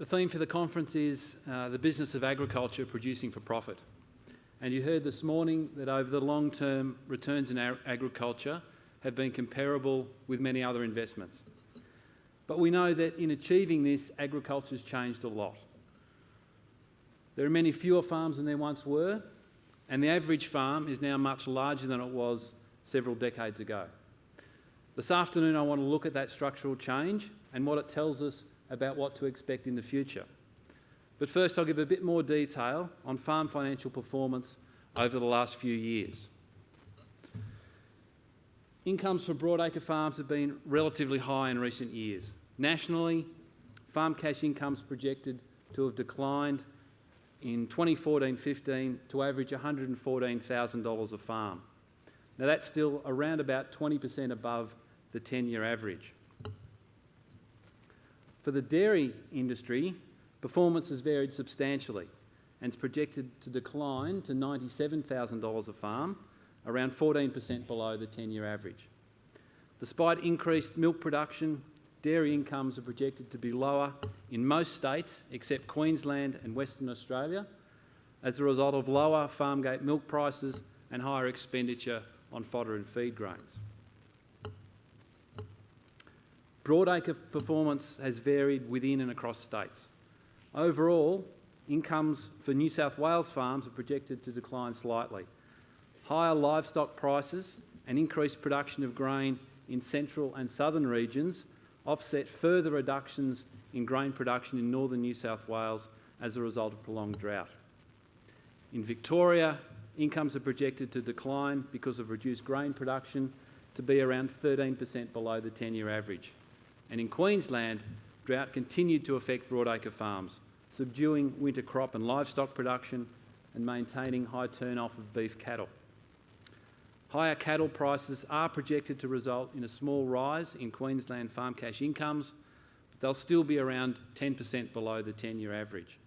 The theme for the conference is uh, the business of agriculture producing for profit. And you heard this morning that over the long term, returns in agriculture have been comparable with many other investments. But we know that in achieving this, agriculture has changed a lot. There are many fewer farms than there once were, and the average farm is now much larger than it was several decades ago. This afternoon, I want to look at that structural change and what it tells us about what to expect in the future. But first, I'll give a bit more detail on farm financial performance over the last few years. Incomes for broadacre farms have been relatively high in recent years. Nationally, farm cash incomes projected to have declined in 2014-15 to average $114,000 a farm. Now that's still around about 20% above the 10-year average. For the dairy industry, performance has varied substantially and is projected to decline to $97,000 a farm, around 14% below the 10-year average. Despite increased milk production, dairy incomes are projected to be lower in most states except Queensland and Western Australia as a result of lower farmgate milk prices and higher expenditure on fodder and feed grains. Broadacre performance has varied within and across states. Overall, incomes for New South Wales farms are projected to decline slightly. Higher livestock prices and increased production of grain in central and southern regions offset further reductions in grain production in northern New South Wales as a result of prolonged drought. In Victoria, incomes are projected to decline because of reduced grain production to be around 13% below the 10-year average. And in Queensland, drought continued to affect broadacre farms, subduing winter crop and livestock production and maintaining high turnoff of beef cattle. Higher cattle prices are projected to result in a small rise in Queensland farm cash incomes, but they'll still be around 10% below the 10-year average.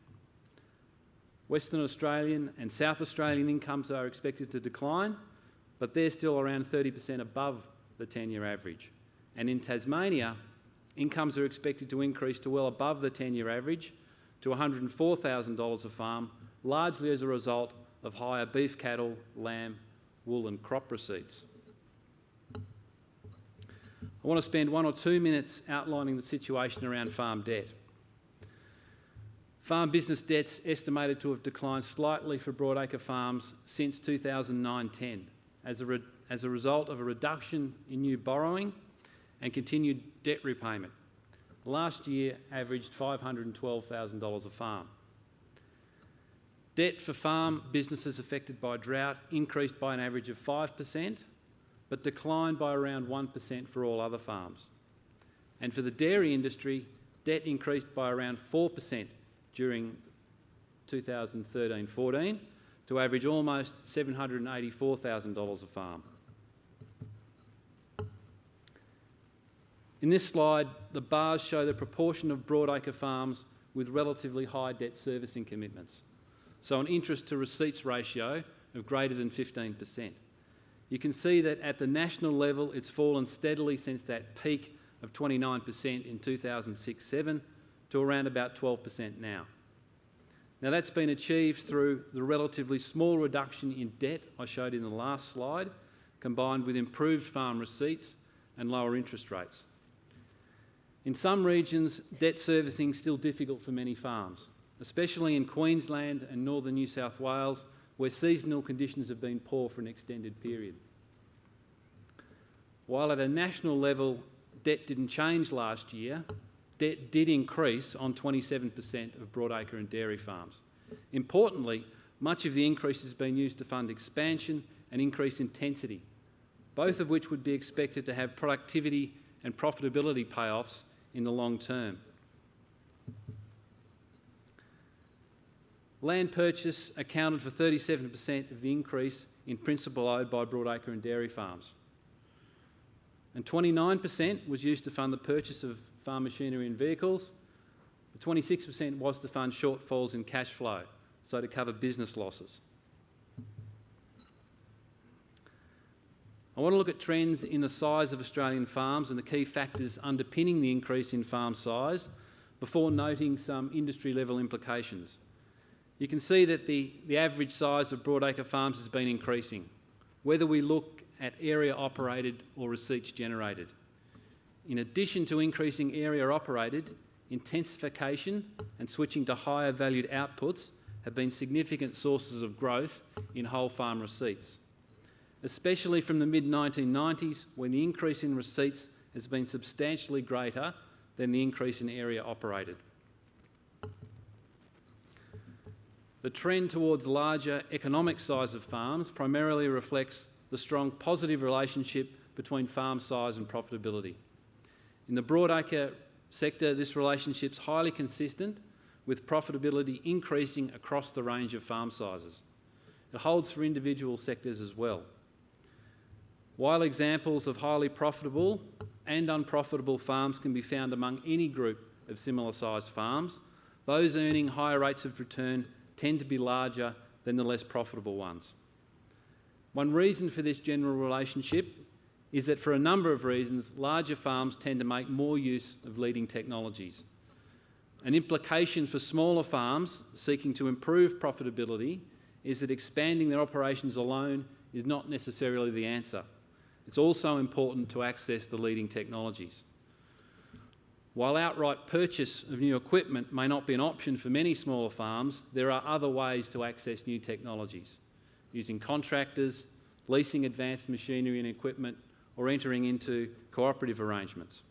Western Australian and South Australian incomes are expected to decline, but they're still around 30% above the 10-year average. And in Tasmania, incomes are expected to increase to well above the 10-year average to $104,000 a farm, largely as a result of higher beef cattle, lamb wool and crop receipts. I want to spend one or two minutes outlining the situation around farm debt. Farm business debts estimated to have declined slightly for broadacre farms since 2009-10 as a, as a result of a reduction in new borrowing and continued debt repayment. Last year averaged $512,000 a farm. Debt for farm businesses affected by drought increased by an average of 5%, but declined by around 1% for all other farms. And for the dairy industry, debt increased by around 4% during 2013-14 to average almost $784,000 a farm. In this slide, the bars show the proportion of broadacre farms with relatively high debt servicing commitments so an interest to receipts ratio of greater than 15%. You can see that at the national level it's fallen steadily since that peak of 29% in 2006-7 to around about 12% now. Now that's been achieved through the relatively small reduction in debt I showed in the last slide, combined with improved farm receipts and lower interest rates. In some regions, debt servicing is still difficult for many farms especially in Queensland and northern New South Wales, where seasonal conditions have been poor for an extended period. While at a national level debt didn't change last year, debt did increase on 27% of broadacre and dairy farms. Importantly, much of the increase has been used to fund expansion and increase intensity, both of which would be expected to have productivity and profitability payoffs in the long term. Land purchase accounted for 37% of the increase in principal owed by broadacre and dairy farms. And 29% was used to fund the purchase of farm machinery and vehicles. 26% was to fund shortfalls in cash flow, so to cover business losses. Want to look at trends in the size of Australian farms and the key factors underpinning the increase in farm size before noting some industry level implications. You can see that the, the average size of broadacre farms has been increasing, whether we look at area operated or receipts generated. In addition to increasing area operated, intensification and switching to higher valued outputs have been significant sources of growth in whole farm receipts, especially from the mid-1990s when the increase in receipts has been substantially greater than the increase in area operated. The trend towards larger economic size of farms primarily reflects the strong positive relationship between farm size and profitability. In the broadacre sector, this relationship is highly consistent with profitability increasing across the range of farm sizes. It holds for individual sectors as well. While examples of highly profitable and unprofitable farms can be found among any group of similar sized farms, those earning higher rates of return tend to be larger than the less profitable ones. One reason for this general relationship is that for a number of reasons, larger farms tend to make more use of leading technologies. An implication for smaller farms seeking to improve profitability is that expanding their operations alone is not necessarily the answer. It's also important to access the leading technologies. While outright purchase of new equipment may not be an option for many smaller farms, there are other ways to access new technologies, using contractors, leasing advanced machinery and equipment, or entering into cooperative arrangements.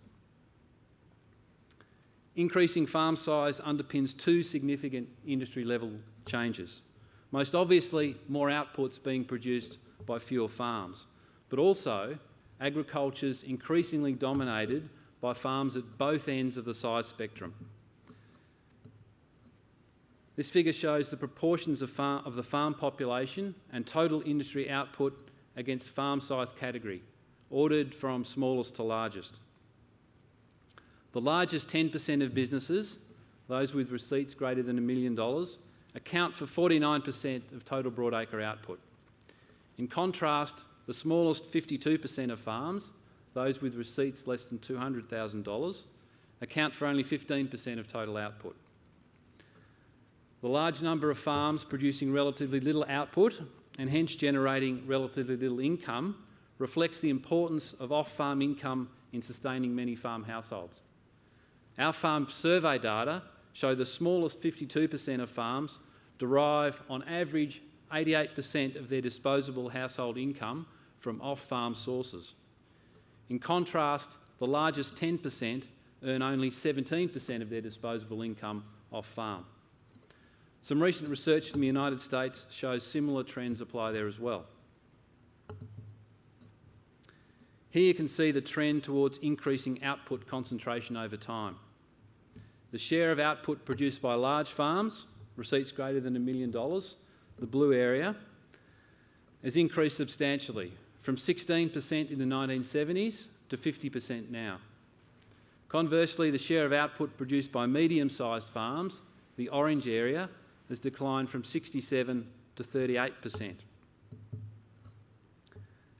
Increasing farm size underpins two significant industry level changes. Most obviously, more outputs being produced by fewer farms, but also agriculture's increasingly dominated by farms at both ends of the size spectrum. This figure shows the proportions of, farm, of the farm population and total industry output against farm size category, ordered from smallest to largest. The largest 10% of businesses, those with receipts greater than a million dollars, account for 49% of total broadacre output. In contrast, the smallest 52% of farms, those with receipts less than $200,000, account for only 15% of total output. The large number of farms producing relatively little output and hence generating relatively little income reflects the importance of off-farm income in sustaining many farm households. Our farm survey data show the smallest 52% of farms derive on average 88% of their disposable household income from off-farm sources. In contrast, the largest 10% earn only 17% of their disposable income off-farm. Some recent research from the United States shows similar trends apply there as well. Here you can see the trend towards increasing output concentration over time. The share of output produced by large farms, receipts greater than a million dollars, the blue area, has increased substantially from 16% in the 1970s to 50% now. Conversely, the share of output produced by medium-sized farms, the orange area, has declined from 67 to 38%.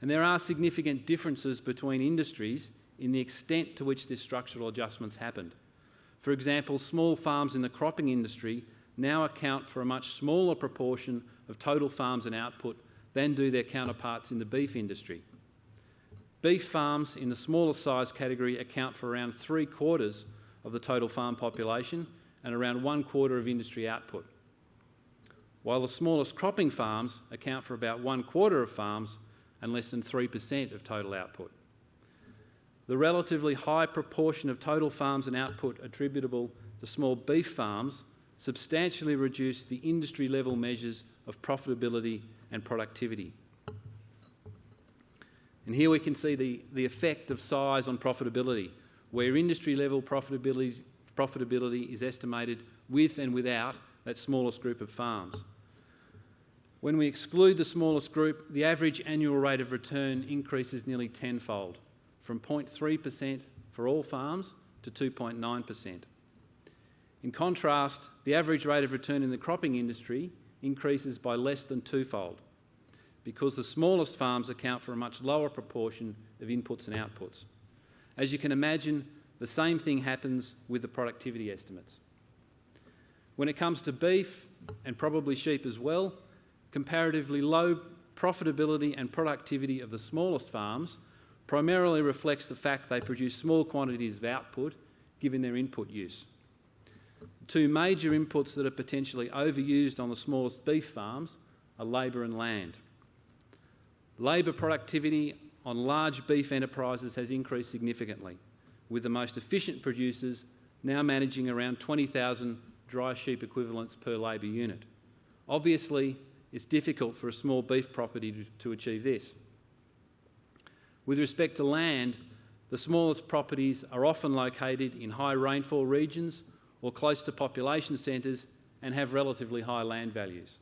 And there are significant differences between industries in the extent to which this structural adjustment's happened. For example, small farms in the cropping industry now account for a much smaller proportion of total farms and output than do their counterparts in the beef industry. Beef farms in the smaller size category account for around three quarters of the total farm population and around one quarter of industry output, while the smallest cropping farms account for about one quarter of farms and less than 3% of total output. The relatively high proportion of total farms and output attributable to small beef farms substantially reduce the industry level measures of profitability and productivity. And here we can see the, the effect of size on profitability, where industry level profitability, profitability is estimated with and without that smallest group of farms. When we exclude the smallest group, the average annual rate of return increases nearly tenfold, from 0.3% for all farms to 2.9%. In contrast, the average rate of return in the cropping industry increases by less than twofold because the smallest farms account for a much lower proportion of inputs and outputs. As you can imagine, the same thing happens with the productivity estimates. When it comes to beef, and probably sheep as well, comparatively low profitability and productivity of the smallest farms primarily reflects the fact they produce small quantities of output given their input use. Two major inputs that are potentially overused on the smallest beef farms are labour and land. Labour productivity on large beef enterprises has increased significantly, with the most efficient producers now managing around 20,000 dry sheep equivalents per labour unit. Obviously, it's difficult for a small beef property to, to achieve this. With respect to land, the smallest properties are often located in high rainfall regions or close to population centres and have relatively high land values.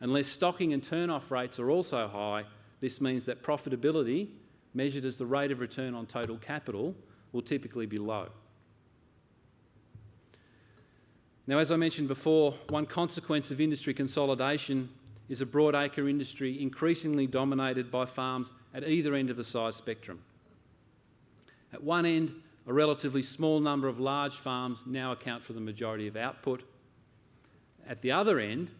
Unless stocking and turn-off rates are also high, this means that profitability, measured as the rate of return on total capital, will typically be low. Now, as I mentioned before, one consequence of industry consolidation is a broadacre industry increasingly dominated by farms at either end of the size spectrum. At one end, a relatively small number of large farms now account for the majority of output. At the other end,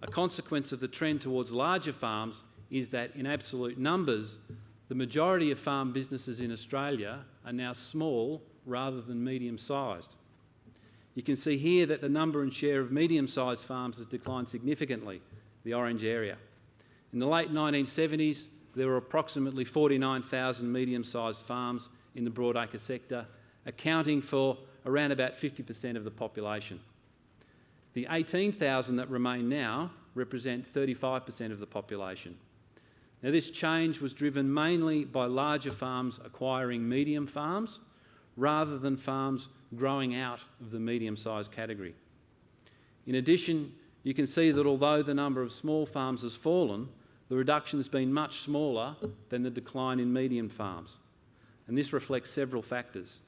a consequence of the trend towards larger farms is that in absolute numbers, the majority of farm businesses in Australia are now small rather than medium-sized. You can see here that the number and share of medium-sized farms has declined significantly, the orange area. In the late 1970s, there were approximately 49,000 medium-sized farms in the broadacre sector, accounting for around about 50% of the population. The 18,000 that remain now represent 35% of the population. Now this change was driven mainly by larger farms acquiring medium farms rather than farms growing out of the medium-sized category. In addition, you can see that although the number of small farms has fallen, the reduction has been much smaller than the decline in medium farms. And this reflects several factors.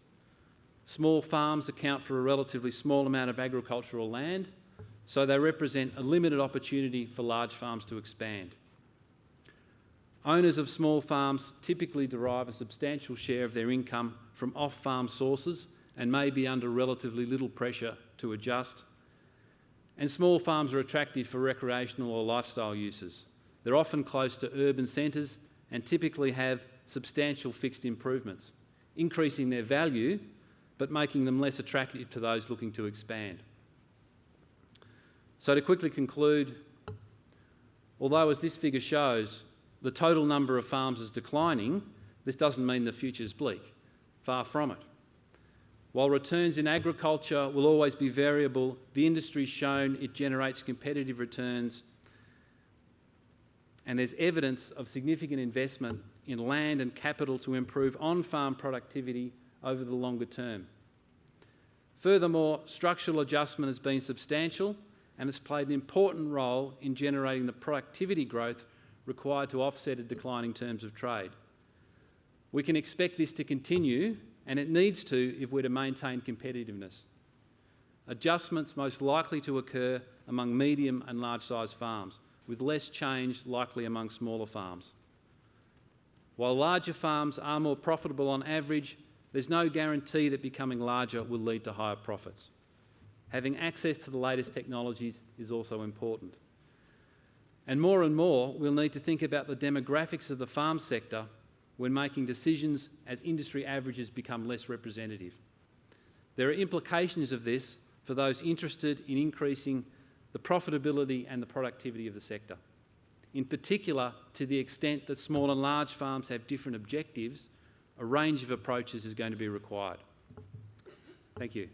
Small farms account for a relatively small amount of agricultural land, so they represent a limited opportunity for large farms to expand. Owners of small farms typically derive a substantial share of their income from off-farm sources and may be under relatively little pressure to adjust and small farms are attractive for recreational or lifestyle uses. They're often close to urban centres and typically have substantial fixed improvements, increasing their value but making them less attractive to those looking to expand. So to quickly conclude, although as this figure shows, the total number of farms is declining, this doesn't mean the future is bleak. Far from it. While returns in agriculture will always be variable, the industry's shown it generates competitive returns and there's evidence of significant investment in land and capital to improve on-farm productivity over the longer term. Furthermore, structural adjustment has been substantial and has played an important role in generating the productivity growth required to offset a declining terms of trade. We can expect this to continue and it needs to if we're to maintain competitiveness. Adjustments most likely to occur among medium and large-sized farms, with less change likely among smaller farms. While larger farms are more profitable on average, there's no guarantee that becoming larger will lead to higher profits. Having access to the latest technologies is also important. And more and more, we'll need to think about the demographics of the farm sector when making decisions as industry averages become less representative. There are implications of this for those interested in increasing the profitability and the productivity of the sector. In particular, to the extent that small and large farms have different objectives, a range of approaches is going to be required. Thank you.